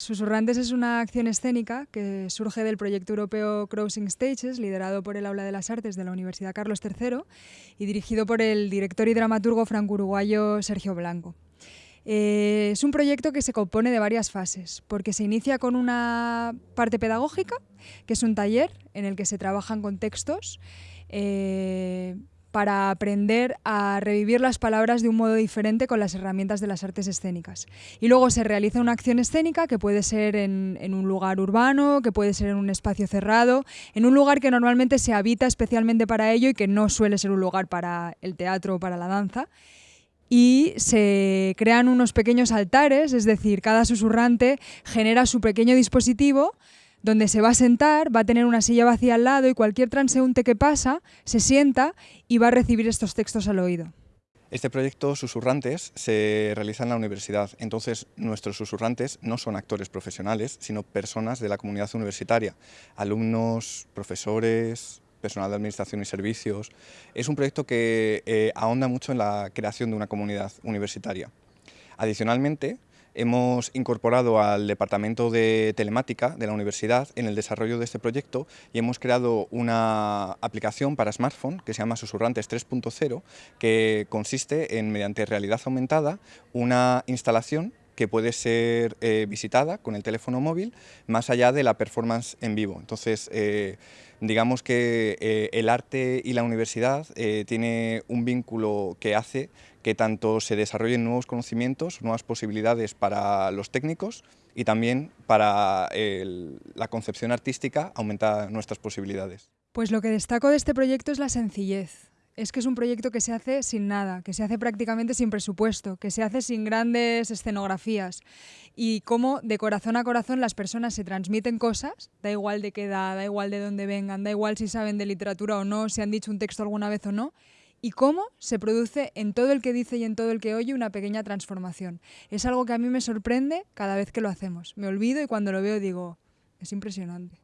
Susurrantes es una acción escénica que surge del proyecto europeo Crossing Stages, liderado por el Aula de las Artes de la Universidad Carlos III y dirigido por el director y dramaturgo franco-uruguayo Sergio Blanco. Eh, es un proyecto que se compone de varias fases, porque se inicia con una parte pedagógica, que es un taller en el que se trabajan con textos, eh, para aprender a revivir las palabras de un modo diferente con las herramientas de las artes escénicas. Y luego se realiza una acción escénica que puede ser en, un lugar urbano, que puede ser en un espacio cerrado, en un lugar que normalmente se habita especialmente para ello y que no suele ser un lugar para el teatro o para la danza y se crean unos pequeños altares, es decir, cada susurrante genera su pequeño dispositivo donde se va a sentar, va a tener una silla vacía al lado y cualquier transeúnte que pasa se sienta y va a recibir estos textos al oído. Este proyecto Susurrantes se realiza en la universidad, entonces nuestros susurrantes no son actores profesionales, sino personas de la comunidad universitaria, alumnos, profesores, personal de administración y servicios. Es un proyecto que eh, ahonda mucho en la creación de una comunidad universitaria. Adicionalmente, hemos incorporado al Departamento de Telemática de la Universidad en el desarrollo de este proyecto y hemos creado una aplicación para smartphone que se llama Susurrantes 3.0 que consiste en, mediante realidad aumentada, una instalación que puede ser eh, visitada con el teléfono móvil más allá de la performance en vivo. Entonces, eh, digamos que eh, el arte y la universidad tiene un vínculo que hace que tanto se desarrollen nuevos conocimientos, nuevas posibilidades para los técnicos y también para la concepción artística aumenta nuestras posibilidades. Pues lo que destaco de este proyecto es la sencillez es que es un proyecto que se hace sin nada, que se hace prácticamente sin presupuesto, que se hace sin grandes escenografías y cómo de corazón a corazón las personas se transmiten cosas, da igual de qué edad, da igual de dónde vengan, da igual si saben de literatura o no, si han dicho un texto alguna vez o no, y cómo se produce en todo el que dice y en todo el que oye una pequeña transformación. Es algo que a mí me sorprende cada vez que lo hacemos. Me olvido y cuando lo veo digo, es impresionante.